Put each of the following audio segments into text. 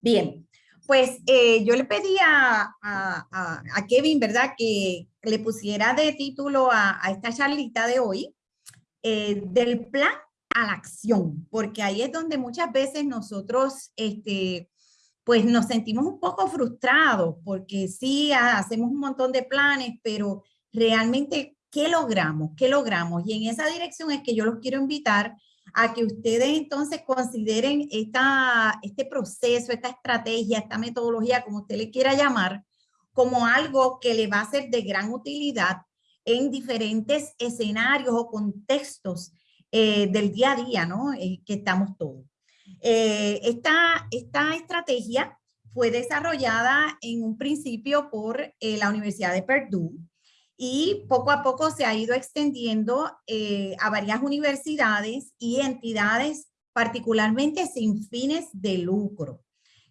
Bien, pues eh, yo le pedí a, Kevin, ¿verdad? Que le pusiera de título a, esta charlita de hoy, eh, del plan a la acción, porque ahí es donde muchas veces nosotros, este, pues nos sentimos un poco frustrados, porque sí, hacemos un montón de planes, pero realmente, ¿qué logramos? ¿Qué logramos? Y en esa dirección es que yo los quiero invitar a que ustedes entonces consideren esta, este proceso, esta estrategia, esta metodología, como usted le quiera llamar, como algo que le va a ser de gran utilidad en diferentes escenarios o contextos eh, del día a día, ¿no? Eh, que estamos todos. Eh, esta, esta estrategia fue desarrollada en un principio por la Universidad de Purdue y poco a poco se ha ido extendiendo eh, a varias universidades y entidades particularmente sin fines de lucro,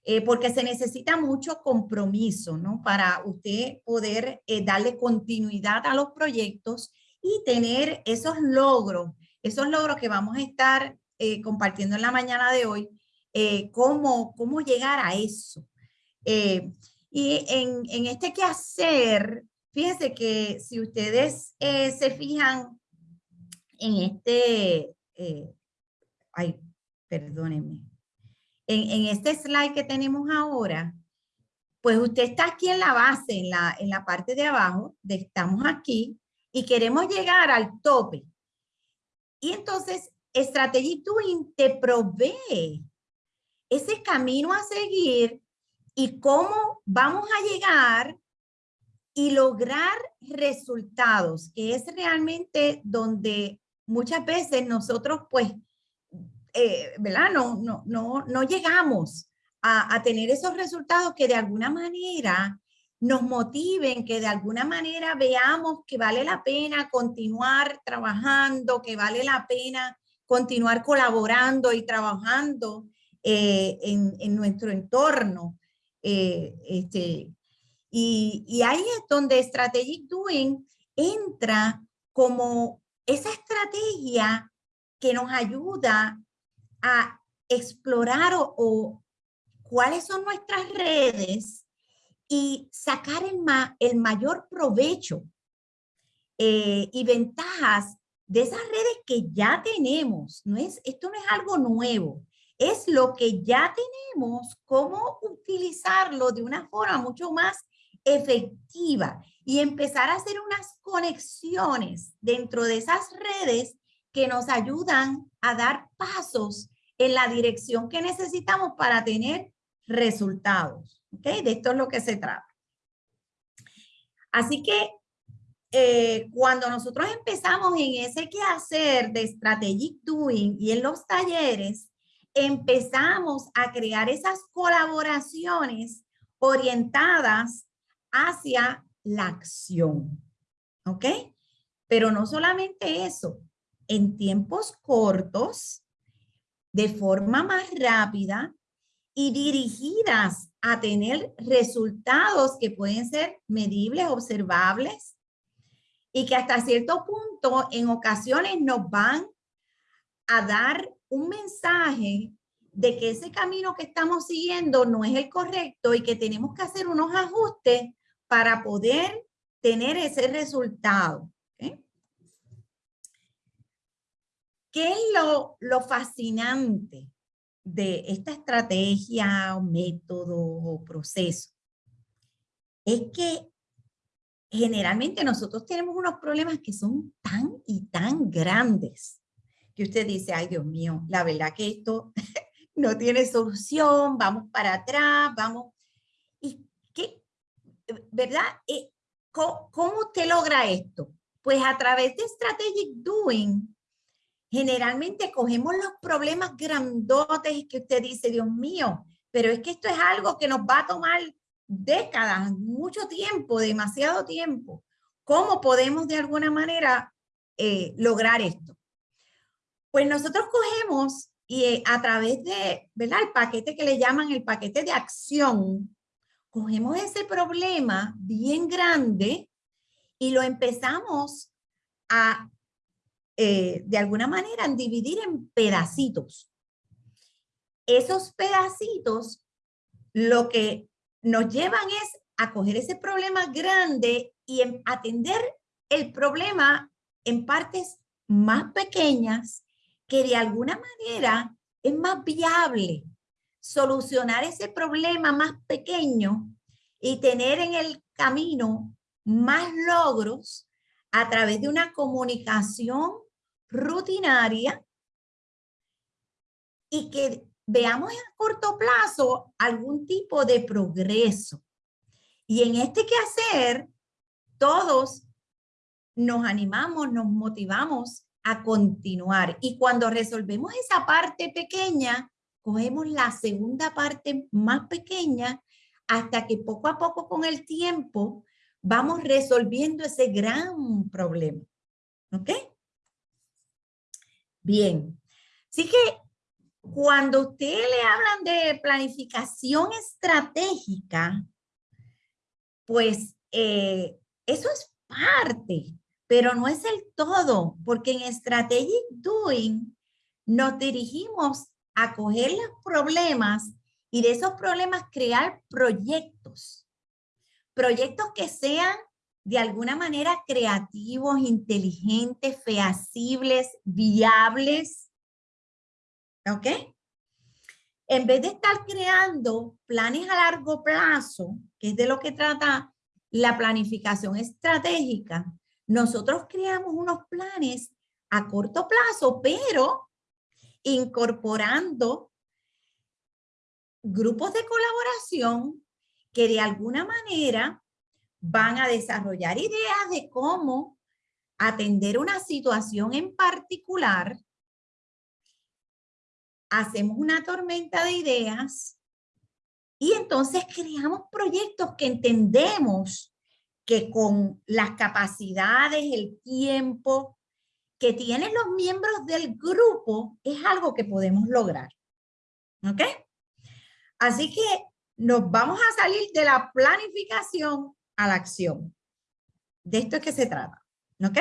eh, porque se necesita mucho compromiso, ¿no? Para usted poder eh, darle continuidad a los proyectos y tener esos logros, esos logros que vamos a estar compartiendo en la mañana de hoy, cómo, cómo llegar a eso. y en, en este quehacer Fíjense que si ustedes eh, se fijan en este, eh, ay, perdónenme, en, este slide que tenemos ahora, pues usted está aquí en la base, en la, en la parte de abajo, de estamos aquí, y queremos llegar al tope. Y entonces, Strategy Doing te provee ese camino a seguir y cómo vamos a llegar y lograr resultados, que es realmente donde muchas veces nosotros pues, eh, ¿verdad? No, no, no, no llegamos a, a, tener esos resultados que de alguna manera nos motiven, que de alguna manera veamos que vale la pena continuar trabajando, que vale la pena continuar colaborando y trabajando eh, en, en, nuestro entorno. Eh, este, y, ahí es donde Strategic Doing entra como esa estrategia que nos ayuda a explorar o, cuáles son nuestras redes y sacar el, el mayor provecho eh, y ventajas de esas redes que ya tenemos. No es, esto no es algo nuevo, es lo que ya tenemos, cómo utilizarlo de una forma mucho más efectiva y empezar a hacer unas conexiones dentro de esas redes que nos ayudan a dar pasos en la dirección que necesitamos para tener resultados. ¿okay? De esto es lo que se trata. Así que eh, cuando nosotros empezamos en ese quehacer de Strategic Doing y en los talleres, empezamos a crear esas colaboraciones orientadas hacia la acción. ¿Ok? Pero no solamente eso, en tiempos cortos, de forma más rápida y dirigidas a tener resultados que pueden ser medibles, observables y que hasta cierto punto en ocasiones nos van a dar un mensaje de que ese camino que estamos siguiendo no es el correcto y que tenemos que hacer unos ajustes para poder tener ese resultado. ¿Qué es lo, lo fascinante de esta estrategia o método o proceso? Es que generalmente nosotros tenemos unos problemas que son tan y tan grandes que usted dice, ay Dios mío, la verdad que esto no tiene solución, vamos para atrás, vamos. ¿Verdad? Eh, ¿Cómo, usted logra esto? Pues a través de Strategic Doing, generalmente cogemos los problemas grandotes que usted dice, Dios mío, pero es que esto es algo que nos va a tomar décadas, mucho tiempo, demasiado tiempo. ¿Cómo podemos de alguna manera eh, lograr esto? Pues nosotros cogemos y eh, a través de, ¿verdad? El paquete que le llaman el paquete de acción, cogemos ese problema bien grande y lo empezamos a, eh, de alguna manera, dividir en pedacitos. Esos pedacitos lo que nos llevan es a coger ese problema grande y atender el problema en partes más pequeñas que de alguna manera es más viable solucionar ese problema más pequeño y tener en el camino más logros a través de una comunicación rutinaria y que veamos a corto plazo algún tipo de progreso. Y en este quehacer, todos nos animamos, nos motivamos a continuar. Y cuando resolvemos esa parte pequeña, cogemos la segunda parte más pequeña hasta que poco a poco con el tiempo vamos resolviendo ese gran problema. ¿Ok? Bien. Así que cuando usted le hablan de planificación estratégica, pues eh, eso es parte, pero no es el todo, porque en Strategic Doing nos dirigimos a coger los problemas y de esos problemas crear proyectos. Proyectos que sean de alguna manera creativos, inteligentes, feasibles, viables. ¿Ok? En vez de estar creando planes a largo plazo, que es de lo que trata la planificación estratégica, nosotros creamos unos planes a corto plazo, pero incorporando grupos de colaboración que de alguna manera van a desarrollar ideas de cómo atender una situación en particular. Hacemos una tormenta de ideas y entonces creamos proyectos que entendemos que con las capacidades, el tiempo que tienen los miembros del grupo es algo que podemos lograr. ¿Ok? Así que nos vamos a salir de la planificación a la acción. De esto es que se trata. ¿Ok?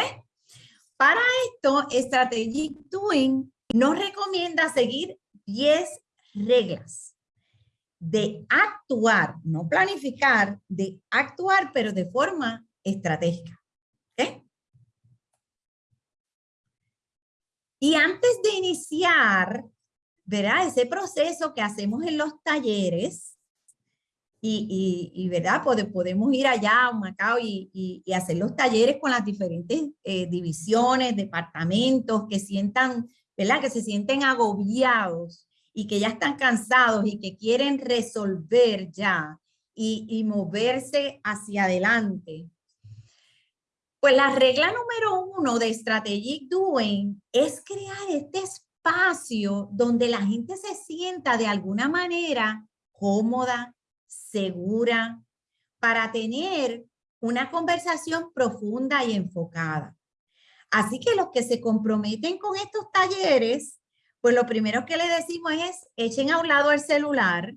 Para esto, Strategic Doing nos recomienda seguir 10 reglas de actuar, no planificar, de actuar, pero de forma estratégica. ¿Ok? Y antes de iniciar ¿verdad? Ese proceso que hacemos en los talleres y, ¿verdad? podemos ir allá a Macao y, hacer los talleres con las diferentes eh, divisiones, departamentos que sientan, ¿verdad? Que se sienten agobiados y que ya están cansados y que quieren resolver ya y moverse hacia adelante. Pues la regla número uno de Strategic Doing es crear este espacio donde la gente se sienta de alguna manera cómoda, segura, para tener una conversación profunda y enfocada. Así que los que se comprometen con estos talleres, pues lo primero que le decimos es, echen a un lado el celular,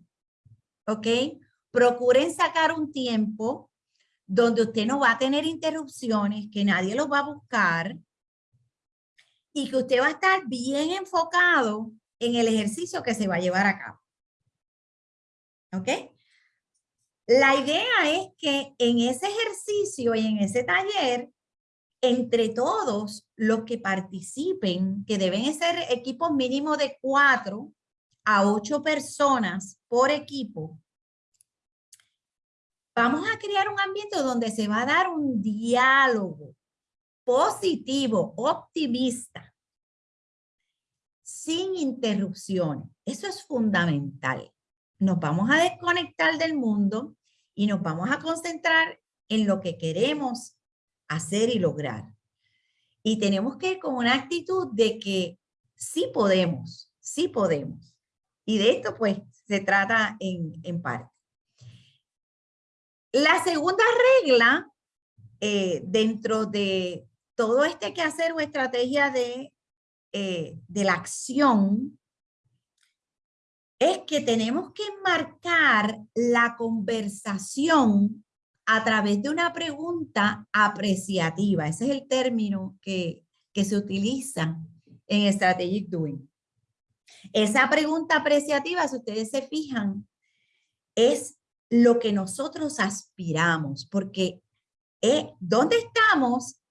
¿ok? Procuren sacar un tiempo donde usted no va a tener interrupciones, que nadie los va a buscar, y que usted va a estar bien enfocado en el ejercicio que se va a llevar a cabo. ¿Ok? La idea es que en ese ejercicio y en ese taller, entre todos los que participen, que deben ser equipos mínimos de cuatro a ocho personas por equipo, vamos a crear un ambiente donde se va a dar un diálogo positivo, optimista, sin interrupciones. Eso es fundamental. Nos vamos a desconectar del mundo y nos vamos a concentrar en lo que queremos hacer y lograr. Y tenemos que ir con una actitud de que sí podemos, sí podemos. Y de esto pues se trata en, en parte. La segunda regla eh, dentro de todo este que hacer una estrategia de, eh, de la acción es que tenemos que marcar la conversación a través de una pregunta apreciativa. Ese es el término que, que se utiliza en Strategic Doing. Esa pregunta apreciativa, si ustedes se fijan, es lo que nosotros aspiramos, porque eh, ¿dónde estamos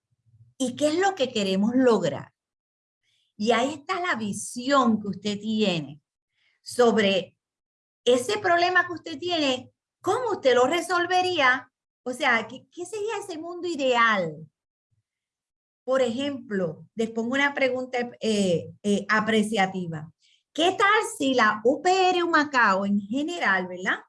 y qué es lo que queremos lograr? Y ahí está la visión que usted tiene sobre ese problema que usted tiene, ¿cómo usted lo resolvería? O sea, ¿qué, qué sería ese mundo ideal? Por ejemplo, les pongo una pregunta eh, eh, apreciativa. ¿Qué tal si la UPR Macao en general, ¿verdad?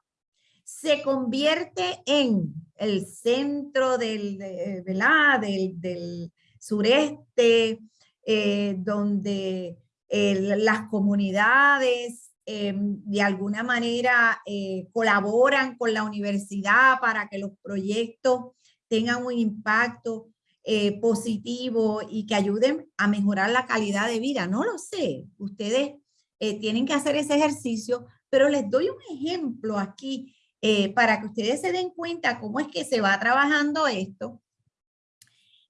Se convierte en el centro del, del, sureste, eh, donde las comunidades Em, de alguna manera eh, colaboran con la universidad para que los proyectos tengan un impacto eh, positivo y que ayuden a mejorar la calidad de vida. No lo sé, ustedes eh, tienen que hacer ese ejercicio, pero les doy un ejemplo aquí para que ustedes se den cuenta cómo es que se va trabajando esto.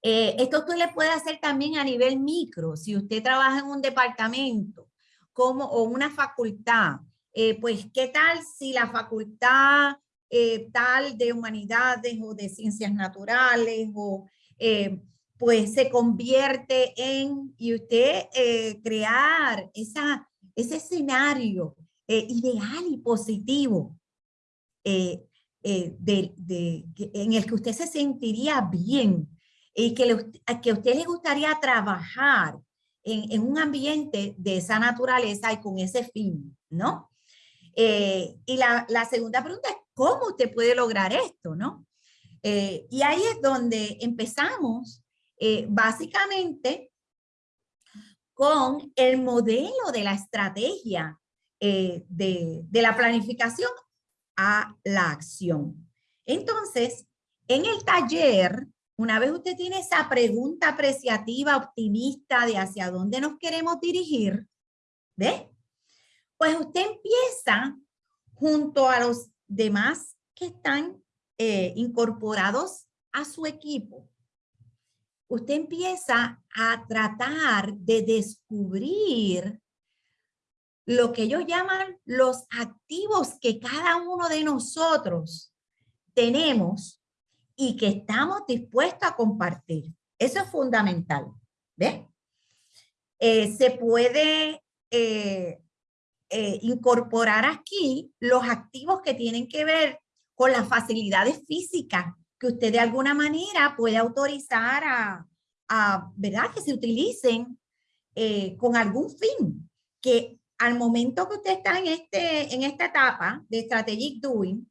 esto usted le puede hacer también a nivel micro, si usted trabaja en un departamento como, o una facultad, eh, pues qué tal si la facultad eh, tal de humanidades o de ciencias naturales o eh, pues se convierte en, y usted crear ese escenario ideal y positivo de, de, en el que usted se sentiría bien y que, que a usted le gustaría trabajar en, un ambiente de esa naturaleza y con ese fin, ¿no? Eh, y la, segunda pregunta es, ¿cómo usted puede lograr esto, no? Eh, y ahí es donde empezamos eh, básicamente con el modelo de la estrategia de, de la planificación a la acción. Entonces, en el taller una vez usted tiene esa pregunta apreciativa, optimista de hacia dónde nos queremos dirigir, ¿ve? Pues usted empieza junto a los demás que están eh, incorporados a su equipo. Usted empieza a tratar de descubrir lo que ellos llaman los activos que cada uno de nosotros tenemos y que estamos dispuestos a compartir. Eso es fundamental. ¿Ve? Eh, se puede eh, eh, incorporar aquí los activos que tienen que ver con las facilidades físicas que usted de alguna manera puede autorizar a, a ¿verdad? Que se utilicen con algún fin. Que al momento que usted está en, este, en esta etapa de Strategic Doing,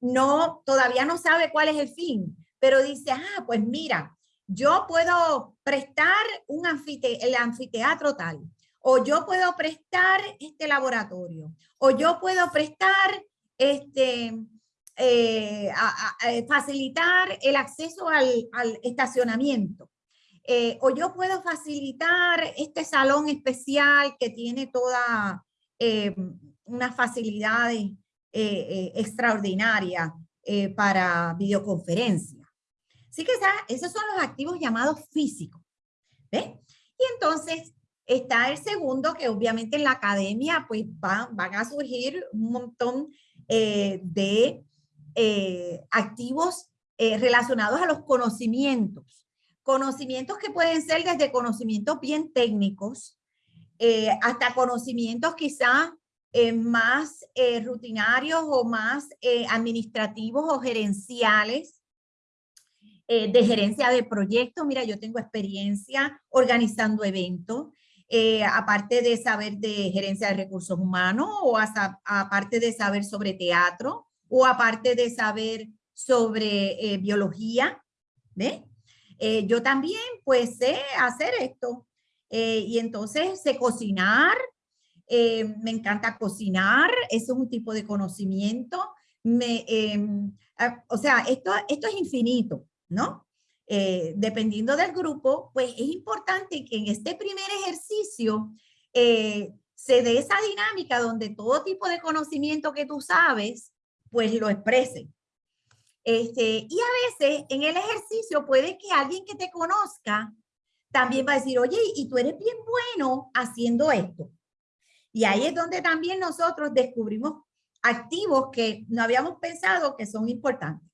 no, todavía no sabe cuál es el fin, pero dice, ah, pues mira, yo puedo prestar un el anfiteatro tal, o yo puedo prestar este laboratorio, o yo puedo prestar este, eh, facilitar el acceso al, estacionamiento. Eh, o yo puedo facilitar este salón especial que tiene toda eh, unas facilidades eh, eh, extraordinaria eh, para videoconferencia. Así que esos son los activos llamados físicos. ¿Ve? Y entonces está el segundo, que obviamente en la academia pues van, van a surgir un montón de activos relacionados a los conocimientos. Conocimientos que pueden ser desde conocimientos bien técnicos hasta conocimientos quizá eh, más eh, rutinarios o más eh, administrativos o gerenciales, de gerencia de proyectos. Mira, yo tengo experiencia organizando eventos, aparte de saber de gerencia de recursos humanos o aparte de saber sobre teatro o aparte de saber sobre biología. ¿Ve? yo también pues sé hacer esto. y entonces sé cocinar, eh, me encanta cocinar, eso es un tipo de conocimiento. Me, ah, o sea, esto, esto es infinito, ¿no? Eh, dependiendo del grupo, pues es importante que en este primer ejercicio eh, se dé esa dinámica donde todo tipo de conocimiento que tú sabes, pues lo exprese. Este, y a veces en el ejercicio puede que alguien que te conozca también va a decir, oye, y tú eres bien bueno haciendo esto. Y ahí es donde también nosotros descubrimos activos que no habíamos pensado que son importantes.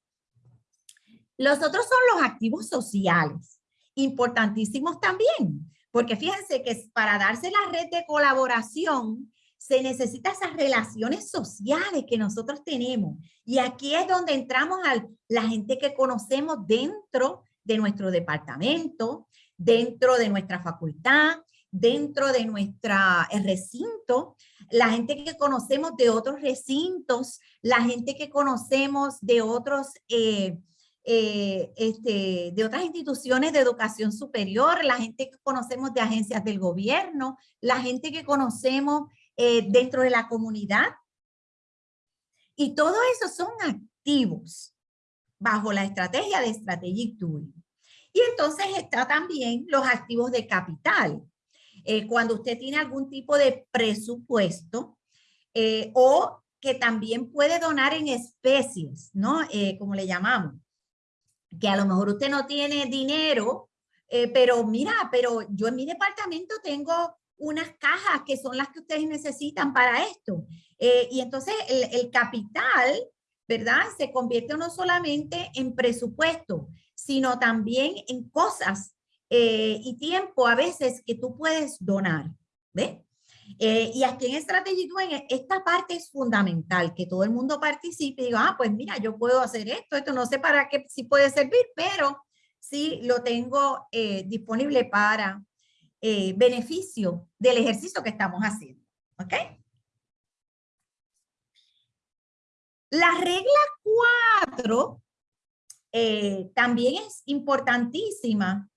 Los otros son los activos sociales, importantísimos también, porque fíjense que para darse la red de colaboración se necesitan esas relaciones sociales que nosotros tenemos. Y aquí es donde entramos a la gente que conocemos dentro de nuestro departamento, dentro de nuestra facultad, dentro de nuestro recinto, la gente que conocemos de otros recintos, la gente que conocemos de otros, eh, eh, este, de otras instituciones de educación superior, la gente que conocemos de agencias del gobierno, la gente que conocemos eh, dentro de la comunidad. Y todo eso son activos bajo la estrategia de Strategic Tool. Y entonces está también los activos de capital. Eh, cuando usted tiene algún tipo de presupuesto eh, o que también puede donar en especies, ¿no? Eh, como le llamamos. Que a lo mejor usted no tiene dinero, pero mira, pero yo en mi departamento tengo unas cajas que son las que ustedes necesitan para esto. y entonces el, capital, ¿verdad? Se convierte no solamente en presupuesto, sino también en cosas eh, y tiempo a veces que tú puedes donar. ¿Ve? Eh, y aquí en Strategy esta parte es fundamental, que todo el mundo participe y diga, ah, pues mira, yo puedo hacer esto, esto no sé para qué si puede servir, pero sí lo tengo eh, disponible para beneficio del ejercicio que estamos haciendo. ¿Ok? La regla 4 también es importantísima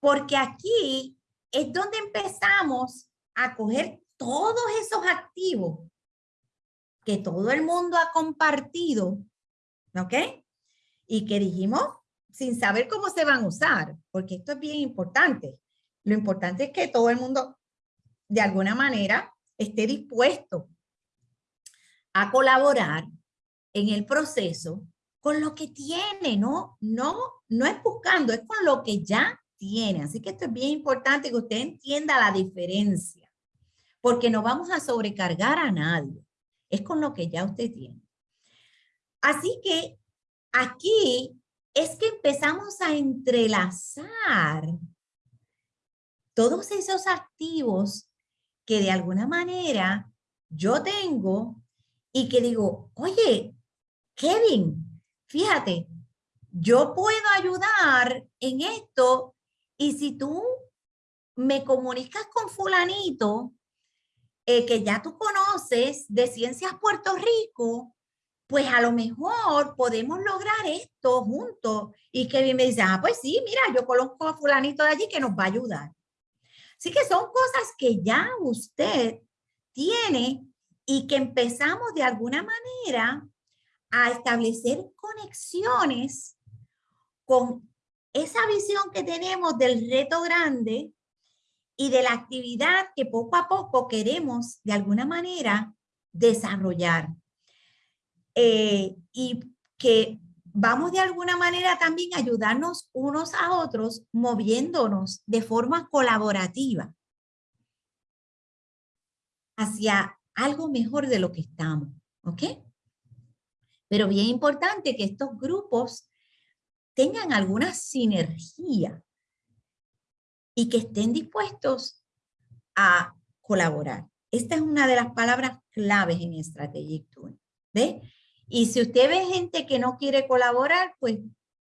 porque aquí es donde empezamos a coger todos esos activos que todo el mundo ha compartido, ¿ok? Y que dijimos sin saber cómo se van a usar, porque esto es bien importante. Lo importante es que todo el mundo, de alguna manera, esté dispuesto a colaborar en el proceso con lo que tiene, ¿no? No, no es buscando, es con lo que ya tiene. Así que esto es bien importante que usted entienda la diferencia, porque no vamos a sobrecargar a nadie. Es con lo que ya usted tiene. Así que aquí es que empezamos a entrelazar todos esos activos que de alguna manera yo tengo y que digo, oye, Kevin, fíjate, yo puedo ayudar en esto y si tú me comunicas con fulanito eh, que ya tú conoces de Ciencias Puerto Rico, pues a lo mejor podemos lograr esto juntos. Y que me dice, ah, pues sí, mira, yo conozco a fulanito de allí que nos va a ayudar. Así que son cosas que ya usted tiene y que empezamos de alguna manera a establecer conexiones con esa visión que tenemos del reto grande y de la actividad que poco a poco queremos de alguna manera desarrollar. Eh, y que vamos de alguna manera también a ayudarnos unos a otros moviéndonos de forma colaborativa hacia algo mejor de lo que estamos, ¿ok? Pero bien importante que estos grupos tengan alguna sinergia y que estén dispuestos a colaborar. Esta es una de las palabras claves en Strategic Tool. ¿Ve? Y si usted ve gente que no quiere colaborar, pues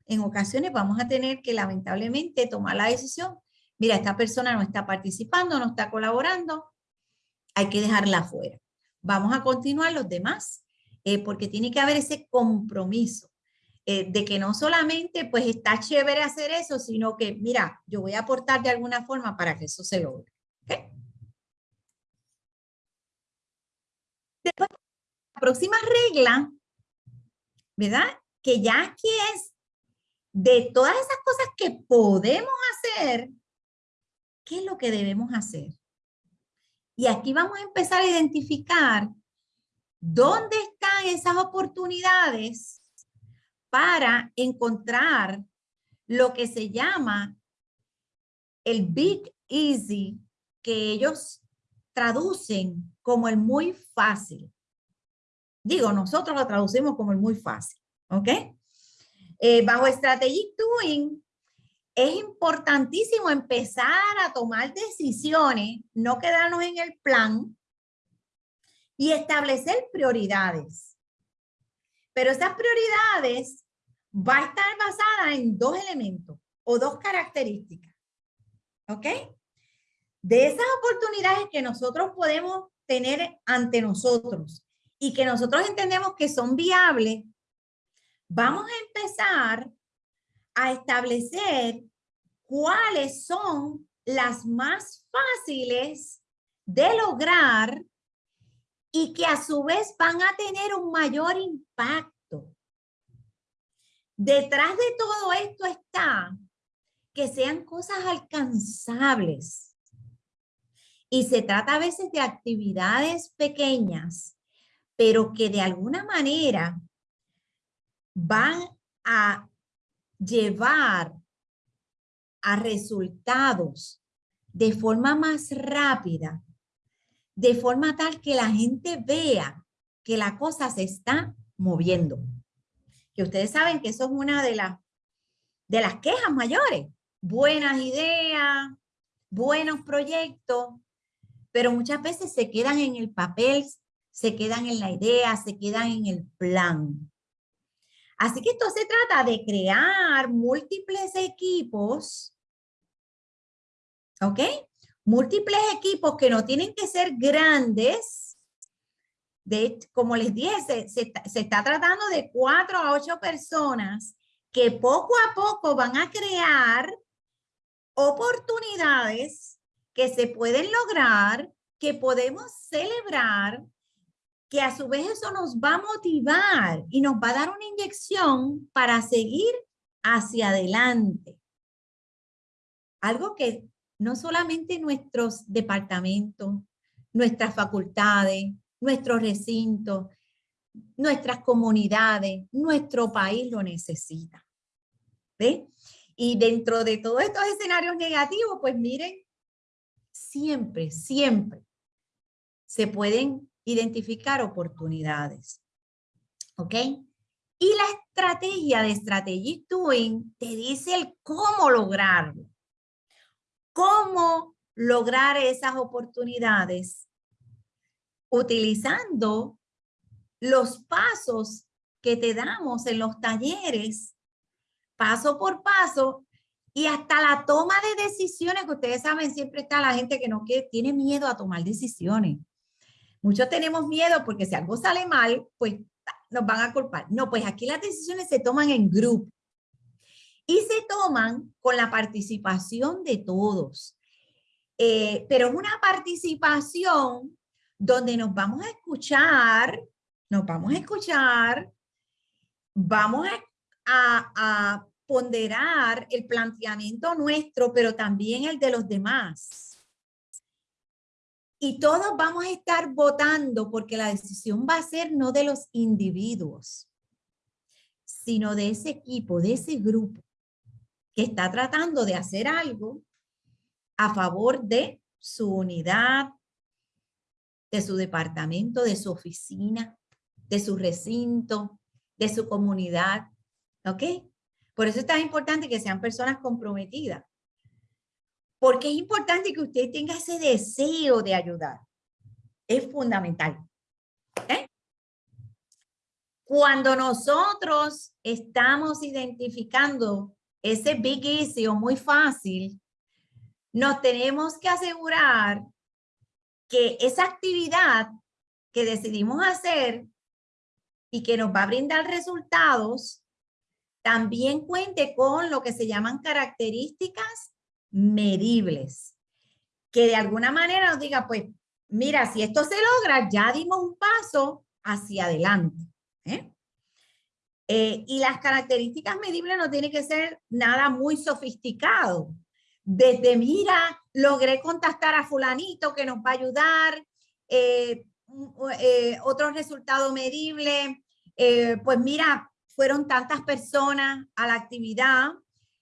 en ocasiones vamos a tener que lamentablemente tomar la decisión. Mira, esta persona no está participando, no está colaborando, hay que dejarla fuera. Vamos a continuar los demás, eh, porque tiene que haber ese compromiso eh, de que no solamente pues está chévere hacer eso, sino que mira, yo voy a aportar de alguna forma para que eso se logre. Después, la próxima regla, ¿verdad? Que ya aquí es de todas esas cosas que podemos hacer, ¿qué es lo que debemos hacer? Y aquí vamos a empezar a identificar dónde están esas oportunidades para encontrar lo que se llama el Big Easy, que ellos traducen como el muy fácil. Digo, nosotros lo traducimos como el muy fácil, ¿ok? Eh, bajo Strategic Doing, es importantísimo empezar a tomar decisiones, no quedarnos en el plan y establecer prioridades. Pero esas prioridades va a estar basada en dos elementos o dos características. ¿Ok? De esas oportunidades que nosotros podemos tener ante nosotros y que nosotros entendemos que son viables, vamos a empezar a establecer cuáles son las más fáciles de lograr y que a su vez van a tener un mayor impacto. Detrás de todo esto está que sean cosas alcanzables. Y se trata a veces de actividades pequeñas, pero que de alguna manera van a llevar a resultados de forma más rápida, de forma tal que la gente vea que la cosa se está moviendo. Que ustedes saben que eso es una de, las de las quejas mayores. Buenas ideas, buenos proyectos, pero muchas veces se quedan en el papel, se quedan en la idea, se quedan en el plan. Así que esto se trata de crear múltiples equipos, ¿ok? Múltiples equipos que no tienen que ser grandes. De, como les dije, se, se está tratando de cuatro a ocho personas que poco a poco van a crear oportunidades que se pueden lograr, que podemos celebrar que a su vez eso nos va a motivar y nos va a dar una inyección para seguir hacia adelante. Algo que no solamente nuestros departamentos, nuestras facultades, nuestros recintos, nuestras comunidades, nuestro país lo necesita. ¿Ve? Y dentro de todos estos escenarios negativos, pues miren, siempre, siempre se pueden identificar oportunidades. ¿Ok? Y la estrategia de Strategic Doing te dice el cómo lograrlo. Cómo lograr esas oportunidades utilizando los pasos que te damos en los talleres, paso por paso, y hasta la toma de decisiones, que ustedes saben, siempre está la gente que no quiere, tiene miedo a tomar decisiones. Muchos tenemos miedo porque si algo sale mal, pues nos van a culpar. No, pues aquí las decisiones se toman en grupo y se toman con la participación de todos. Eh, pero es una participación donde nos vamos a escuchar, nos vamos a escuchar, vamos a, a ponderar el planteamiento nuestro, pero también el de los demás y todos vamos a estar votando porque la decisión va a ser no de los individuos, sino de ese equipo, de ese grupo que está tratando de hacer algo a favor de su unidad, de su departamento, de su oficina, de su recinto, de su comunidad. ¿Ok? Por eso es tan importante que sean personas comprometidas porque es importante que usted tenga ese deseo de ayudar. Es fundamental. ¿eh? Cuando nosotros estamos identificando ese big easy o muy fácil, nos tenemos que asegurar que esa actividad que decidimos hacer y que nos va a brindar resultados, también cuente con lo que se llaman características medibles, que de alguna manera nos diga, pues, mira, si esto se logra, ya dimos un paso hacia adelante. ¿eh? Eh, y las características medibles no tienen que ser nada muy sofisticado. Desde, mira, logré contactar a fulanito que nos va a ayudar, eh, otro resultado medible, pues mira, fueron tantas personas a la actividad,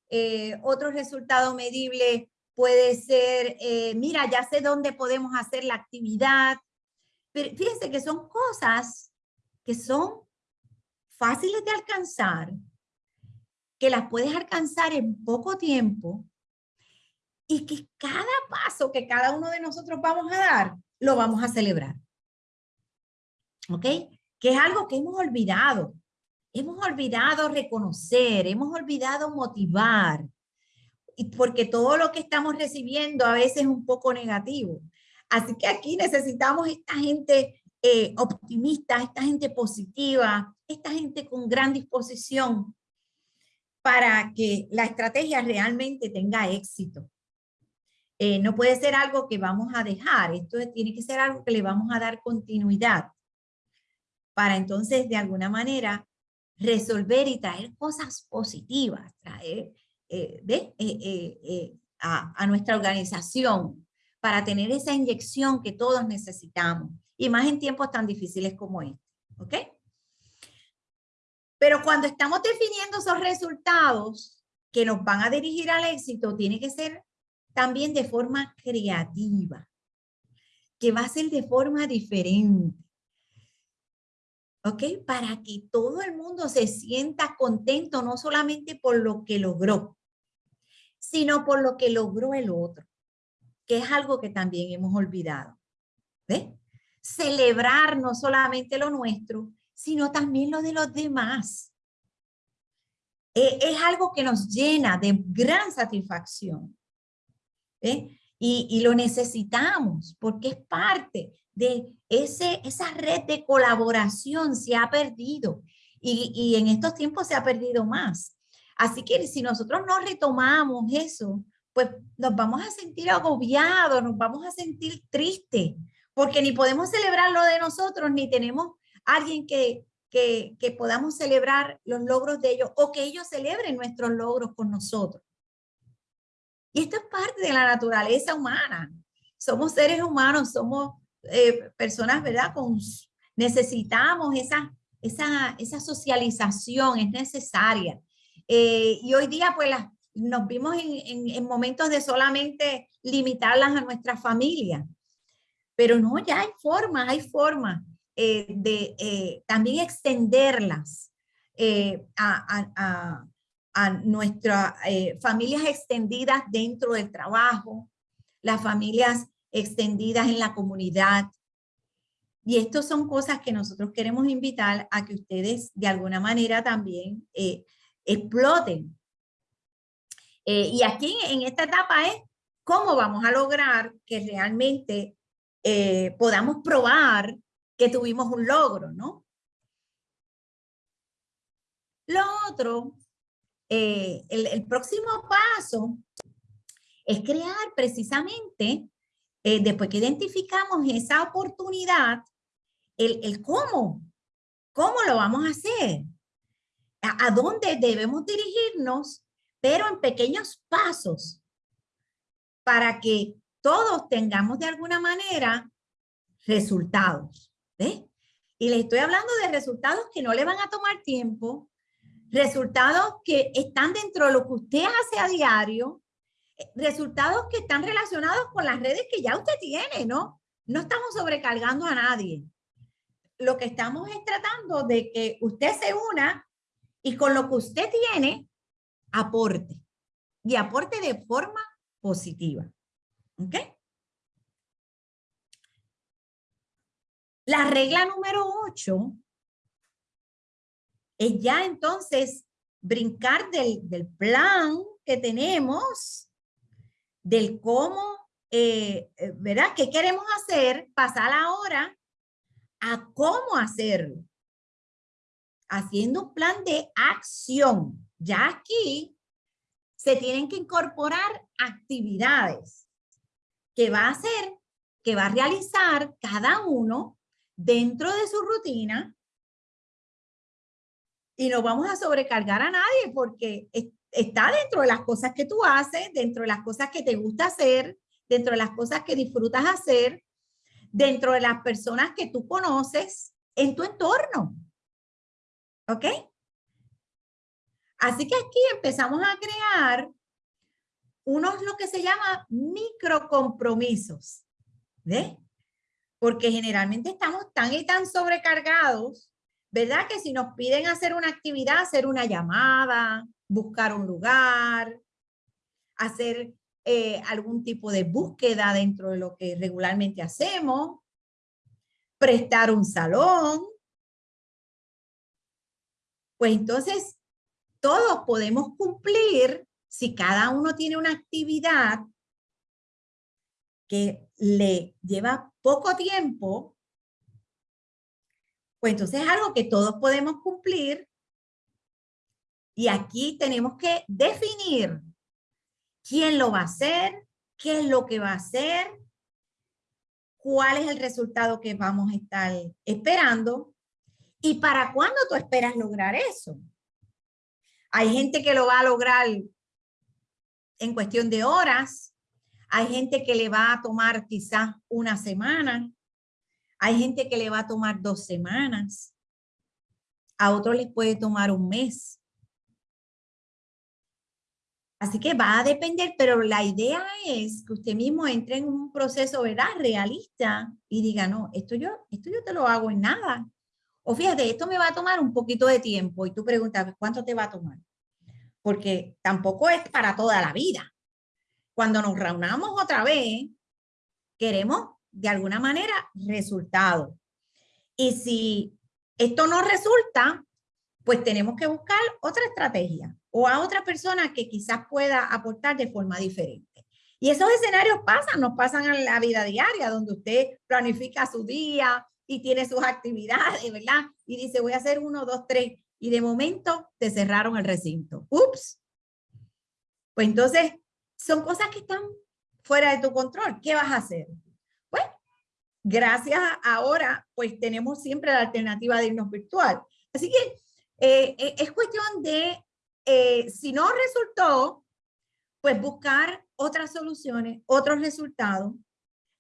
eh, otro resultado medible puede ser, eh, mira, ya sé dónde podemos hacer la actividad. Pero fíjense que son cosas que son fáciles de alcanzar, que las puedes alcanzar en poco tiempo y que cada paso que cada uno de nosotros vamos a dar, lo vamos a celebrar. ¿Ok? Que es algo que hemos olvidado. Hemos olvidado reconocer, hemos olvidado motivar, porque todo lo que estamos recibiendo a veces es un poco negativo. Así que aquí necesitamos esta gente eh, optimista, esta gente positiva, esta gente con gran disposición para que la estrategia realmente tenga éxito. Eh, no puede ser algo que vamos a dejar, esto tiene que ser algo que le vamos a dar continuidad para entonces de alguna manera resolver y traer cosas positivas, traer eh, a, a nuestra organización para tener esa inyección que todos necesitamos y más en tiempos tan difíciles como este, ¿ok? Pero cuando estamos definiendo esos resultados que nos van a dirigir al éxito, tiene que ser también de forma creativa, que va a ser de forma diferente. ¿Ok? Para que todo el mundo se sienta contento, no solamente por lo que logró, sino por lo que logró el otro, que es algo que también hemos olvidado. ¿Ves? celebrar no solamente lo nuestro, sino también lo de los demás. E, es algo que nos llena de gran satisfacción. Y, lo necesitamos porque es parte de ese, esa red de colaboración se ha perdido y, y en estos tiempos se ha perdido más. Así que si nosotros no retomamos eso, pues nos vamos a sentir agobiados, nos vamos a sentir tristes, porque ni podemos celebrar lo de nosotros, ni tenemos alguien que, que, que podamos celebrar los logros de ellos o que ellos celebren nuestros logros con nosotros. Y esto es parte de la naturaleza humana. Somos seres humanos, somos eh, personas, ¿verdad? Con, necesitamos esa, esa, esa socialización, es necesaria. Eh, y hoy día, pues, nos vimos en, en, en, momentos de solamente limitarlas a nuestra familia. Pero no, ya hay formas, hay formas eh, de también extenderlas eh, a, nuestras familias extendidas dentro del trabajo, las familias extendidas en la comunidad. Y estas son cosas que nosotros queremos invitar a que ustedes de alguna manera también exploten. y aquí en esta etapa es cómo vamos a lograr que realmente eh, podamos probar que tuvimos un logro, ¿no? Lo otro, eh, el, próximo paso es crear precisamente, eh, después que identificamos esa oportunidad, el, el, cómo, cómo lo vamos a hacer, a, a dónde debemos dirigirnos, pero en pequeños pasos, para que todos tengamos de alguna manera resultados. Y les estoy hablando de resultados que no le van a tomar tiempo, resultados que están dentro de lo que usted hace a diario, resultados que están relacionados con las redes que ya usted tiene, ¿no? No estamos sobrecargando a nadie. Lo que estamos es tratando de que usted se una y con lo que usted tiene, aporte. Y aporte de forma positiva. ¿Ok? La regla número 8 es ya entonces brincar del, plan que tenemos, del cómo, eh, eh, ¿verdad? ¿Qué queremos hacer? Pasar ahora a cómo hacerlo. Haciendo un plan de acción. Ya aquí se tienen que incorporar actividades que va a hacer, que va a realizar cada uno dentro de su rutina y no vamos a sobrecargar a nadie porque está dentro de las cosas que tú haces, dentro de las cosas que te gusta hacer, dentro de las cosas que disfrutas hacer, dentro de las personas que tú conoces en tu entorno. ¿Ok? Así que aquí empezamos a crear unos lo que se llama microcompromisos, ¿ves? Porque generalmente estamos tan y tan sobrecargados ¿verdad? Que si nos piden hacer una actividad, hacer una llamada, buscar un lugar, hacer eh, algún tipo de búsqueda dentro de lo que regularmente hacemos, prestar un salón, pues entonces todos podemos cumplir si cada uno tiene una actividad que le lleva poco tiempo, pues entonces es algo que todos podemos cumplir. Y aquí tenemos que definir quién lo va a hacer, qué es lo que va a hacer, cuál es el resultado que vamos a estar esperando y para cuándo tú esperas lograr eso. Hay gente que lo va a lograr en cuestión de horas, hay gente que le va a tomar quizás una semana. Hay gente que le va a tomar dos semanas. A otros les puede tomar un mes. Así que va a depender, pero la idea es que usted mismo entre en un proceso, ¿verdad? Realista y diga, no, esto yo, esto yo te lo hago en nada. O fíjate, esto me va a tomar un poquito de tiempo y tú preguntas, ¿cuánto te va a tomar? Porque tampoco es para toda la vida cuando nos reunamos otra vez, queremos de alguna manera resultados. Y si esto no resulta, pues tenemos que buscar otra estrategia o a otra persona que quizás pueda aportar de forma diferente. Y esos escenarios pasan, nos pasan en la vida diaria, donde usted planifica su día y tiene sus actividades, ¿verdad? Y dice, voy a hacer uno, dos, tres. Y de momento te cerraron el recinto. Ups. Pues entonces son cosas que están fuera de tu control. ¿Qué vas a hacer? Gracias ahora, pues tenemos siempre la alternativa de irnos virtual. Así que eh, eh, es cuestión de, eh, si no resultó, pues buscar otras soluciones, otros resultados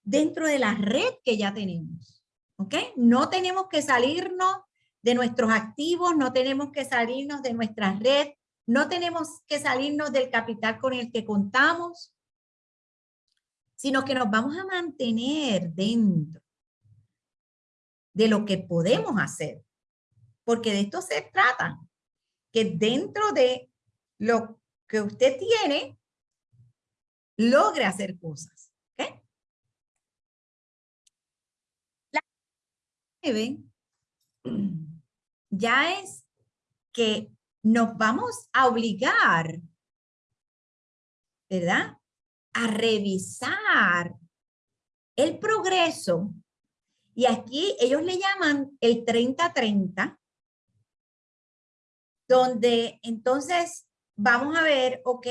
dentro de la red que ya tenemos. ¿Ok? No tenemos que salirnos de nuestros activos, no tenemos que salirnos de nuestra red, no tenemos que salirnos del capital con el que contamos, sino que nos vamos a mantener dentro de lo que podemos hacer. Porque de esto se trata, que dentro de lo que usted tiene, logre hacer cosas. ¿okay? La ya es que nos vamos a obligar, ¿verdad? A revisar el progreso. Y aquí ellos le llaman el 30-30, donde entonces vamos a ver, ok,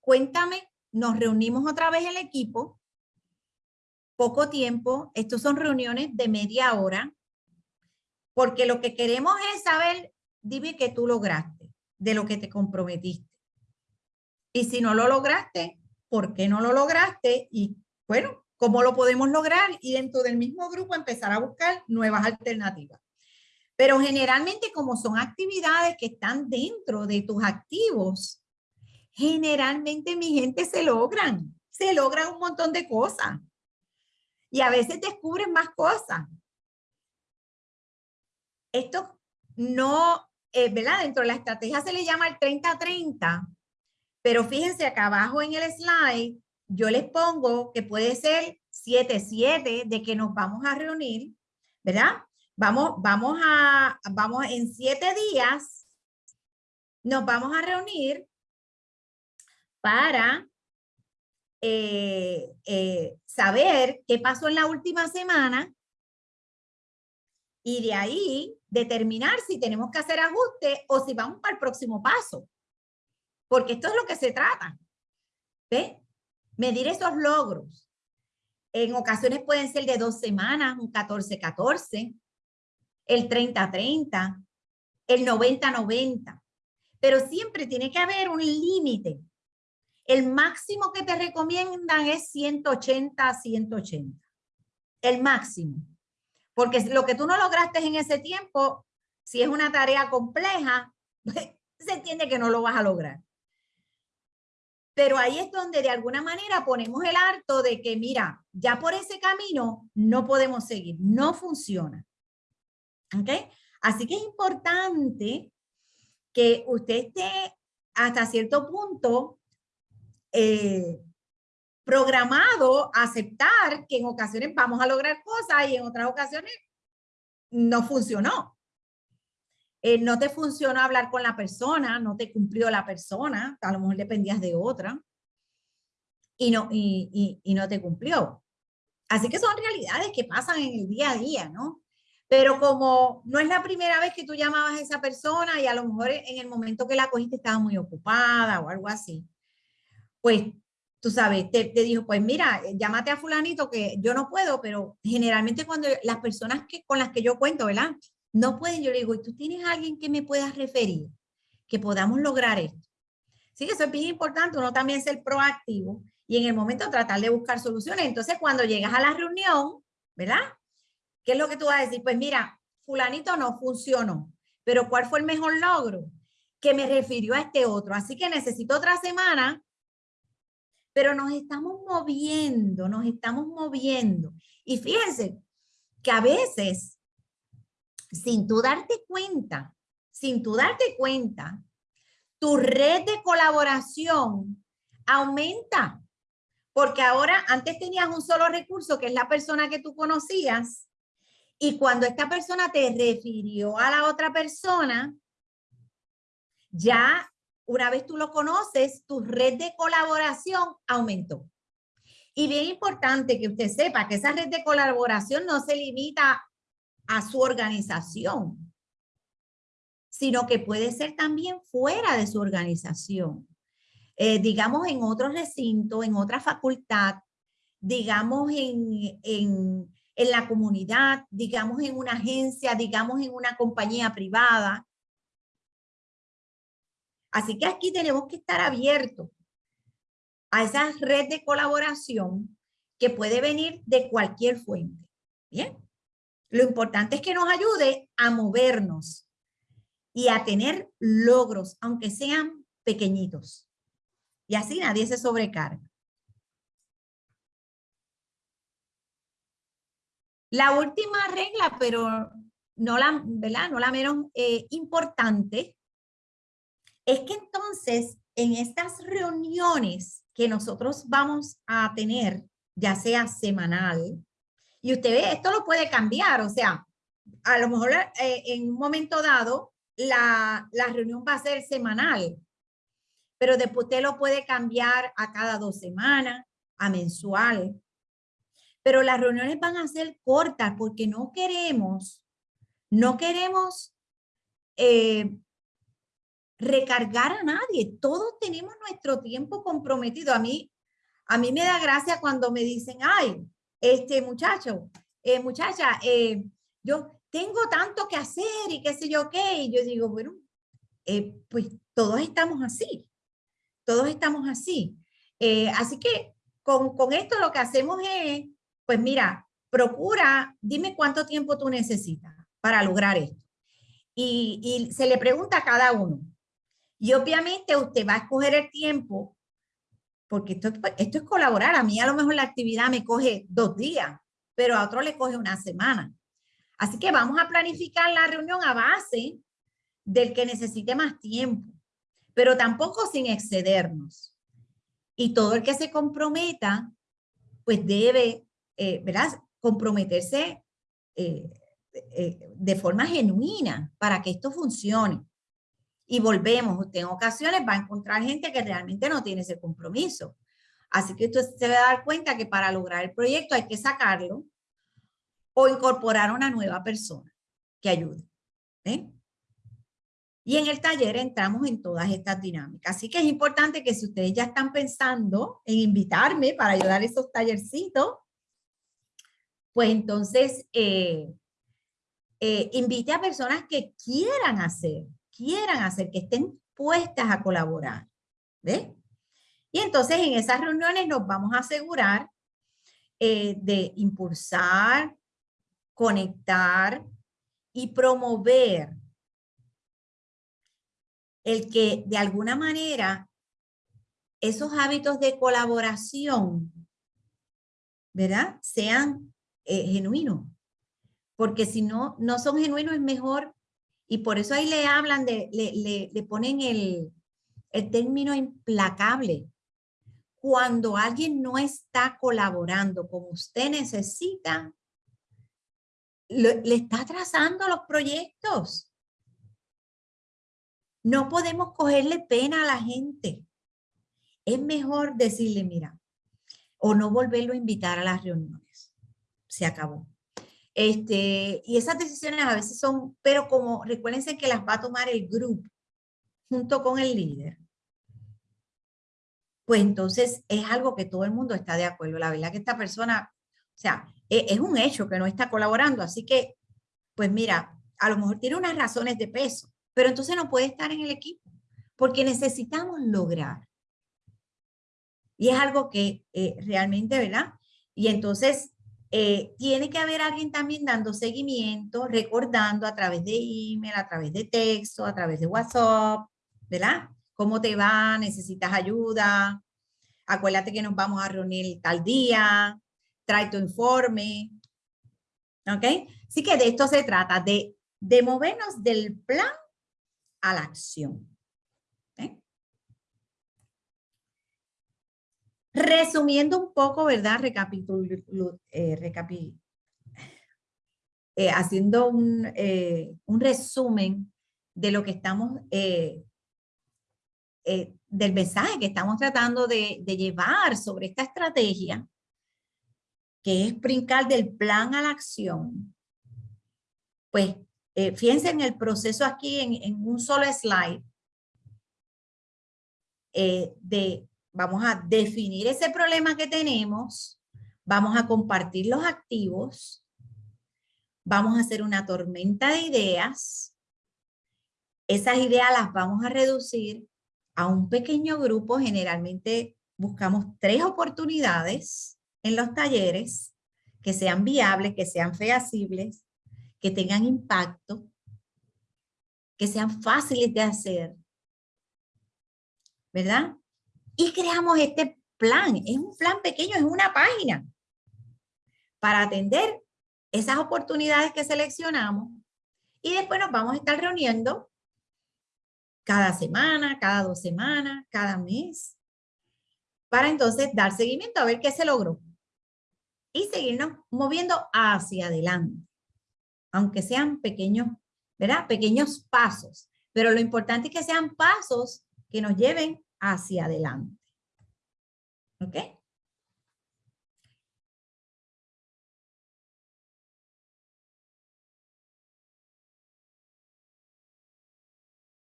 cuéntame, nos reunimos otra vez el equipo, poco tiempo, estos son reuniones de media hora, porque lo que queremos es saber dime que tú lograste de lo que te comprometiste. Y si no lo lograste, ¿por qué no lo lograste? Y bueno, ¿cómo lo podemos lograr? Y dentro del mismo grupo empezar a buscar nuevas alternativas. Pero generalmente como son actividades que están dentro de tus activos, generalmente mi gente se logran, se logran un montón de cosas. Y a veces descubren más cosas. Esto no eh, ¿verdad? Dentro de la estrategia se le llama el 30-30, pero fíjense acá abajo en el slide, yo les pongo que puede ser 7-7 de que nos vamos a reunir, ¿verdad? Vamos, vamos a, vamos en siete días, nos vamos a reunir para eh, eh, saber qué pasó en la última semana y de ahí determinar si tenemos que hacer ajustes o si vamos para el próximo paso. Porque esto es lo que se trata. ¿Ve? Medir esos logros. En ocasiones pueden ser de dos semanas, un 14-14, el 30-30, el 90-90. Pero siempre tiene que haber un límite. El máximo que te recomiendan es 180-180. El máximo. Porque lo que tú no lograste en ese tiempo, si es una tarea compleja, se entiende que no lo vas a lograr. Pero ahí es donde de alguna manera ponemos el harto de que, mira, ya por ese camino no podemos seguir, no funciona. ¿Ok? Así que es importante que usted esté hasta cierto punto eh, programado a aceptar que en ocasiones vamos a lograr cosas y en otras ocasiones no funcionó. Eh, no te funcionó hablar con la persona, no te cumplió la persona, a lo mejor dependías de otra y no, y, no te cumplió. Así que son realidades que pasan en el día a día, ¿no? Pero como no es la primera vez que tú llamabas a esa persona y a lo mejor en el momento que la cogiste estaba muy ocupada o algo así, pues tú sabes, te, te, dijo, pues mira, llámate a fulanito que yo no puedo, pero generalmente cuando las personas que, con las que yo cuento, ¿verdad? No pueden, yo le digo, ¿y tú tienes alguien que me puedas referir? Que podamos lograr esto. Sí, eso es bien importante, uno también ser proactivo y en el momento tratar de buscar soluciones. Entonces, cuando llegas a la reunión, ¿verdad? ¿Qué es lo que tú vas a decir? Pues mira, fulanito no funcionó, pero ¿cuál fue el mejor logro? Que me refirió a este otro. Así que necesito otra semana, pero nos estamos moviendo, nos estamos moviendo. Y fíjense que a veces, sin tú darte cuenta, sin tú darte cuenta, tu red de colaboración aumenta. Porque ahora, antes tenías un solo recurso, que es la persona que tú conocías, y cuando esta persona te refirió a la otra persona, ya una vez tú lo conoces, tu red de colaboración aumentó. Y bien importante que usted sepa que esa red de colaboración no se limita a su organización, sino que puede ser también fuera de su organización. Eh, digamos, en otro recinto, en otra facultad, digamos, en, en, en la comunidad, digamos, en una agencia, digamos, en una compañía privada. Así que aquí tenemos que estar abiertos a esa red de colaboración que puede venir de cualquier fuente. Bien. Lo importante es que nos ayude a movernos y a tener logros, aunque sean pequeñitos y así nadie se sobrecarga. La última regla, pero no la, ¿verdad? No la menos eh, importante, es que entonces en estas reuniones que nosotros vamos a tener, ya sea semanal, y usted ve, esto lo puede cambiar, o sea, a lo mejor eh, en un momento dado la, la reunión va a ser semanal, pero después usted lo puede cambiar a cada dos semanas, a mensual. Pero las reuniones van a ser cortas porque no queremos, no queremos eh, recargar a nadie. Todos tenemos nuestro tiempo comprometido. A mí, a mí me da gracia cuando me dicen, ay, este muchacho, eh, muchacha, eh, yo tengo tanto que hacer y qué sé yo qué. Y yo digo, bueno, pues todos estamos así. Todos estamos así. Eh, así que con, con esto lo que hacemos es, pues mira, procura, dime cuánto tiempo tú necesitas para lograr esto. Y, se le pregunta a cada uno. Y obviamente usted va a escoger el tiempo, porque esto, esto es colaborar. A mí a lo mejor la actividad me coge dos días, pero a otro le coge una semana. Así que vamos a planificar la reunión a base del que necesite más tiempo pero tampoco sin excedernos. Y todo el que se comprometa, pues debe, eh, ¿verdad? Comprometerse eh, eh, de forma genuina para que esto funcione. Y volvemos, usted en ocasiones va a encontrar gente que realmente no tiene ese compromiso. Así que usted se va a dar cuenta que para lograr el proyecto hay que sacarlo o incorporar una nueva persona que ayude. ¿eh? Y en el taller entramos en todas estas dinámicas. Así que es importante que si ustedes ya están pensando en invitarme para ayudar a esos tallercitos, pues entonces eh, eh, invite a personas que quieran hacer, quieran hacer, que estén puestas a colaborar. ¿Ves? Y entonces en esas reuniones nos vamos a asegurar eh, de impulsar, conectar y promover el que de alguna manera esos hábitos de colaboración, ¿verdad? Sean eh, genuinos. porque si no, no son genuinos es mejor, y por eso ahí le hablan, de, le, le, ponen el, el término implacable. Cuando alguien no está colaborando como usted necesita, le, le está trazando los proyectos. No podemos cogerle pena a la gente. Es mejor decirle, mira, o no volverlo a invitar a las reuniones. Se acabó. Este, y esas decisiones a veces son, pero como recuérdense que las va a tomar el grupo junto con el líder. Pues entonces es algo que todo el mundo está de acuerdo. La verdad que esta persona, o sea, e, es un hecho que no está colaborando. Así que, pues mira, a lo mejor tiene unas razones de peso, pero entonces no puede estar en el equipo, porque necesitamos lograr. Y es algo que eh, realmente, ¿verdad? Y entonces eh, tiene que haber alguien también dando seguimiento, recordando a través de email, a través de texto, a través de WhatsApp, ¿verdad? ¿Cómo te va? ¿Necesitas ayuda? Acuérdate que nos vamos a reunir tal día, trae tu informe, ¿ok? Así que de esto se trata, de, de movernos del plan a la acción. Resumiendo un poco, ¿verdad? Recapitulando, eh, eh, haciendo un, eh, un, resumen de lo que estamos, del mensaje que estamos tratando de, de, llevar sobre esta estrategia, que es brincar del plan a la acción. Pues eh, fíjense en el proceso aquí en, un solo slide eh, de vamos a definir ese problema que tenemos, vamos a compartir los activos, vamos a hacer una tormenta de ideas, esas ideas las vamos a reducir a un pequeño grupo, generalmente buscamos tres oportunidades en los talleres que sean viables, que sean feasibles, que tengan impacto, que sean fáciles de hacer, ¿verdad? Y creamos este plan, es un plan pequeño, es una página. Para atender esas oportunidades que seleccionamos y después nos vamos a estar reuniendo cada semana, cada dos semanas, cada mes, para entonces dar seguimiento a ver qué se logró y seguirnos moviendo hacia adelante aunque sean pequeños, ¿verdad? Pequeños pasos, pero lo importante es que sean pasos que nos lleven hacia adelante. ¿Ok?